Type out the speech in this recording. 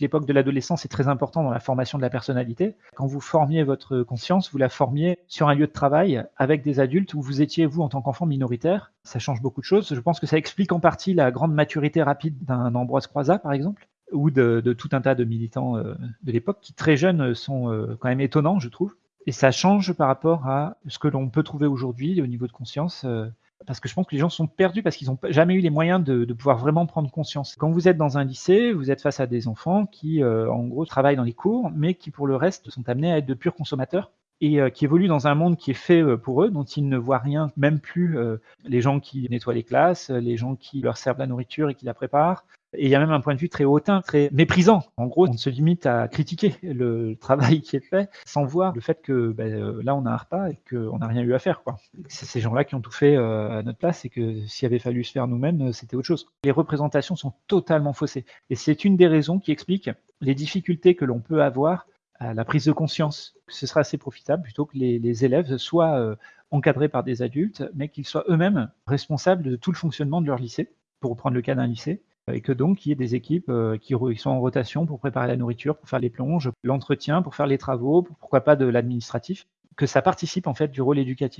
l'époque de l'adolescence est très important dans la formation de la personnalité. Quand vous formiez votre conscience, vous la formiez sur un lieu de travail avec des adultes où vous étiez, vous, en tant qu'enfant minoritaire. Ça change beaucoup de choses. Je pense que ça explique en partie la grande maturité rapide d'un Ambroise Croizat, par exemple, ou de, tout un tas de militants euh, de l'époque qui, très jeunes, sont euh, quand même étonnants, je trouve. Et ça change par rapport à ce que l'on peut trouver aujourd'hui au niveau de conscience. Parce que je pense que les gens sont perdus parce qu'ils n'ont jamais eu les moyens de, pouvoir vraiment prendre conscience. Quand vous êtes dans un lycée, vous êtes face à des enfants qui, euh, en gros, travaillent dans les cours, mais qui, pour le reste, sont amenés à être de purs consommateurs et euh, qui évoluent dans un monde qui est fait euh, pour eux, dont ils ne voient rien, même plus les gens qui nettoient les classes, les gens qui leur servent la nourriture et qui la préparent, et il y a même un point de vue très hautain, très méprisant. En gros, on se limite à critiquer le travail qui est fait sans voir le fait que ben, euh, là, on a un repas et qu'on n'a rien eu à faire. C'est ces gens-là qui ont tout fait euh, à notre place et que s'il avait fallu se faire nous-mêmes, euh, c'était autre chose. Les représentations sont totalement faussées. Et c'est une des raisons qui explique les difficultés que l'on peut avoir à la prise de conscience. Ce sera assez profitable plutôt que les, élèves soient encadrés par des adultes, mais qu'ils soient eux-mêmes responsables de tout le fonctionnement de leur lycée, pour reprendre le cas d'un lycée et que donc il y ait des équipes euh, qui, sont en rotation pour préparer la nourriture, pour faire les plonges, l'entretien, pour faire les travaux, pourquoi pas de l'administratif, que ça participe en fait du rôle éducatif.